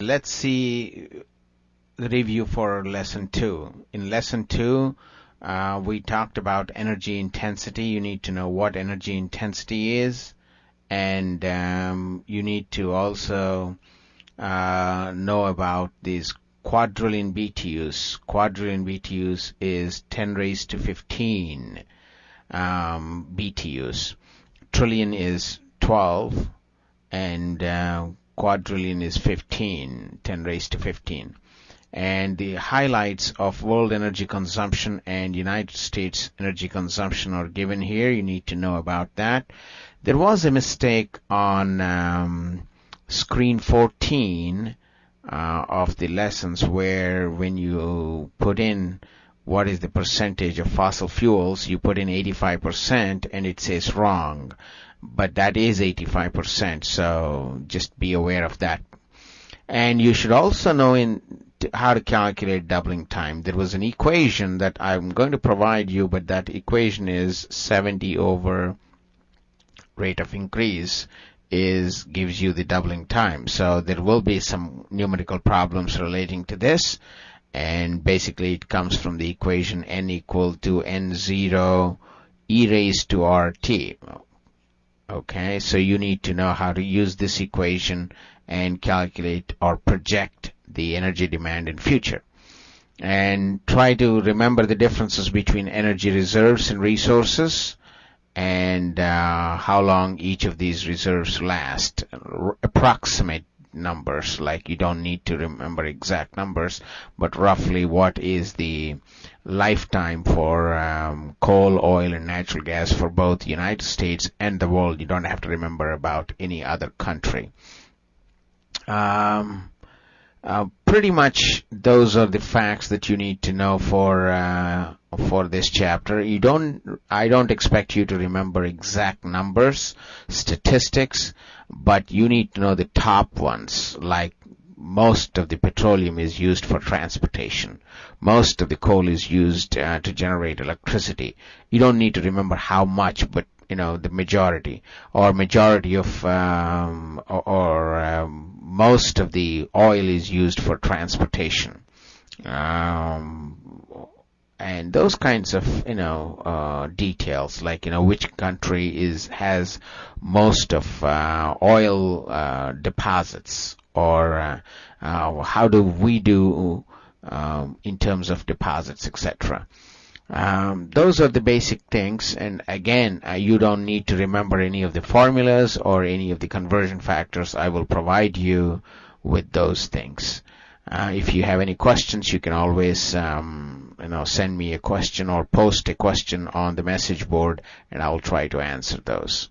let's see the review for lesson two. In lesson two, uh, we talked about energy intensity. You need to know what energy intensity is, and um, you need to also uh, know about these quadrillion BTUs. Quadrillion BTUs is 10 raised to 15 um, BTUs. Trillion is 12, and uh, quadrillion is 15, 10 raised to 15. And the highlights of world energy consumption and United States energy consumption are given here. You need to know about that. There was a mistake on um, screen 14 uh, of the lessons where when you put in what is the percentage of fossil fuels, you put in 85% and it says wrong. But that is 85%, so just be aware of that. And you should also know in how to calculate doubling time. There was an equation that I'm going to provide you, but that equation is 70 over rate of increase is gives you the doubling time. So there will be some numerical problems relating to this and basically it comes from the equation n equal to n0 e raised to rt. Okay, so you need to know how to use this equation and calculate or project the energy demand in future. And try to remember the differences between energy reserves and resources and uh, how long each of these reserves last. Approximate numbers, like you don't need to remember exact numbers, but roughly what is the lifetime for um, coal, oil, and natural gas for both the United States and the world. You don't have to remember about any other country. Um, uh, pretty much those are the facts that you need to know for uh, for this chapter. You don't I don't expect you to remember exact numbers, statistics, but you need to know the top ones like most of the petroleum is used for transportation. Most of the coal is used uh, to generate electricity. You don't need to remember how much, but you know the majority or majority of um, or, or um, most of the oil is used for transportation. Um, and those kinds of you know uh, details like you know which country is has most of uh, oil uh, deposits or uh, uh, how do we do um, in terms of deposits etc um, those are the basic things and again uh, you don't need to remember any of the formulas or any of the conversion factors I will provide you with those things. Uh, if you have any questions you can always um, you know send me a question or post a question on the message board and I will try to answer those